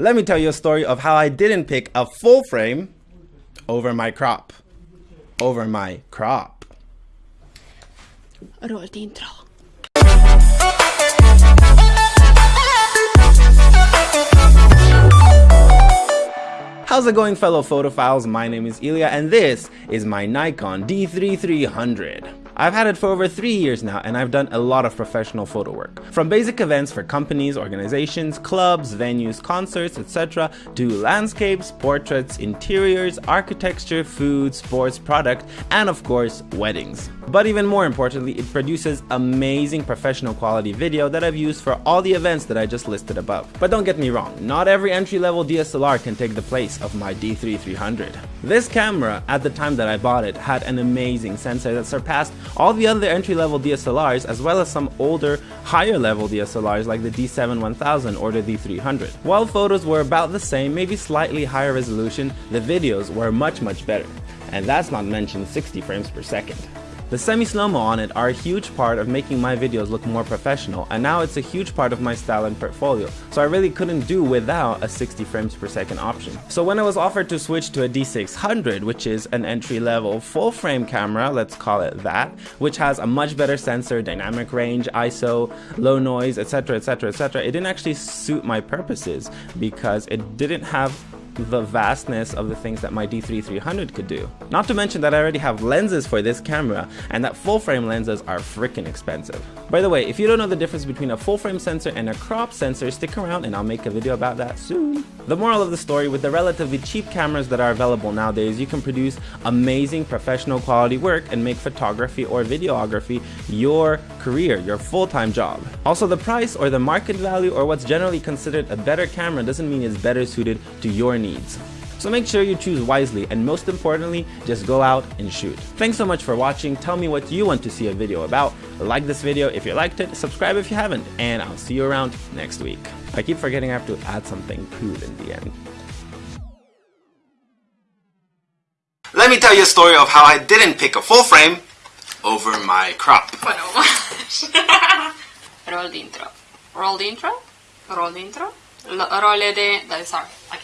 Let me tell you a story of how I didn't pick a full frame over my crop. Over my crop. Rollt intro. How's it going fellow photophiles? My name is Ilya and this is my Nikon D3300. I've had it for over three years now and I've done a lot of professional photo work. From basic events for companies, organizations, clubs, venues, concerts, etc. to landscapes, portraits, interiors, architecture, food, sports, product, and of course, weddings. But even more importantly, it produces amazing professional quality video that I've used for all the events that I just listed above. But don't get me wrong, not every entry-level DSLR can take the place of my D3300. This camera, at the time that I bought it, had an amazing sensor that surpassed all the other entry-level DSLRs as well as some older, higher-level DSLRs like the D7-1000 or the D300. While photos were about the same, maybe slightly higher resolution, the videos were much much better. And that's not mentioned 60 frames per second. The semi-slow-mo on it are a huge part of making my videos look more professional and now it's a huge part of my style and portfolio, so I really couldn't do without a 60 frames per second option. So when I was offered to switch to a D600, which is an entry-level full-frame camera, let's call it that, which has a much better sensor, dynamic range, ISO, low noise, etc etc etc, it didn't actually suit my purposes because it didn't have the vastness of the things that my D3300 could do. Not to mention that I already have lenses for this camera and that full frame lenses are freaking expensive. By the way, if you don't know the difference between a full frame sensor and a crop sensor, stick around and I'll make a video about that soon. The moral of the story, with the relatively cheap cameras that are available nowadays, you can produce amazing professional quality work and make photography or videography your career, your full-time job. Also, the price or the market value or what's generally considered a better camera doesn't mean it's better suited to your needs. So make sure you choose wisely and most importantly, just go out and shoot. Thanks so much for watching. Tell me what you want to see a video about. Like this video if you liked it, subscribe if you haven't, and I'll see you around next week. I keep forgetting I have to add something cool in the end. Let me tell you a story of how I didn't pick a full frame over my crop. Bueno, roll the intro. Roll the intro. Roll the intro. L- rolle de... Dai, sorry. I